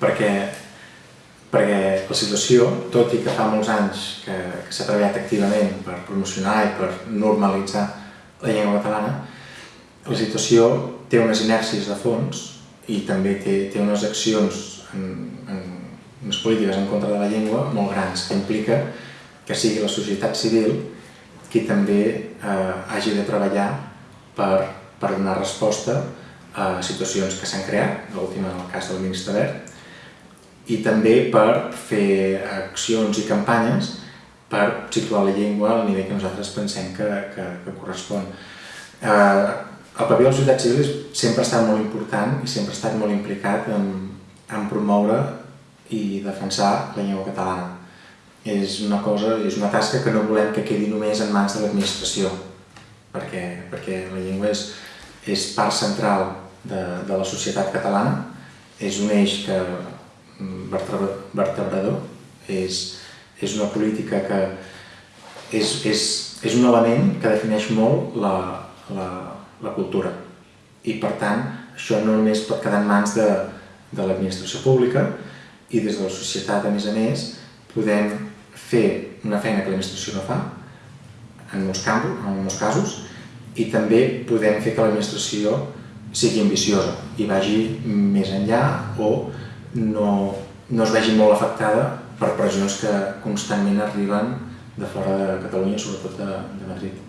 perquè, perquè la situació, tot i que fa molts anys que, que s'ha treballat activament per promocionar i per normalitzar la llengua catalana, la situació té unes inèrcies de fons i també té, té unes accions en, en unes polítiques en contra de la llengua molt grans, que implica que sigui la societat civil qui també eh, hagi de treballar per, per donar resposta a situacions que s'han creat, l'última en el cas del Ministre Verd, i també per fer accions i campanyes per situar la llengua al nivell que nosaltres pensem que, que, que correspon. Eh, el paper de la societat civil sempre ha estat molt important i sempre ha estat molt implicat en, en promoure i defensar la llengua catalana. És una cosa, és una tasca que no volem que quedi només en mans de l'administració, perquè, perquè la llengua és, és part central de, de la societat catalana, és un eix que vertebrador, és, és una política que és, és, és un element que defineix molt la, la, la cultura. I per tant, això no només pot quedar en mans de, de l'administració pública i des de la societat, a més a més, podem fer una feina que l'administració no fa, en molts, campos, en molts casos, i també podem fer que l'administració sigui ambiciosa i vagi més enllà o no, no es vegi molt afectada per pressions que constantment arriben de fora de Catalunya, sobretot de, de Madrid.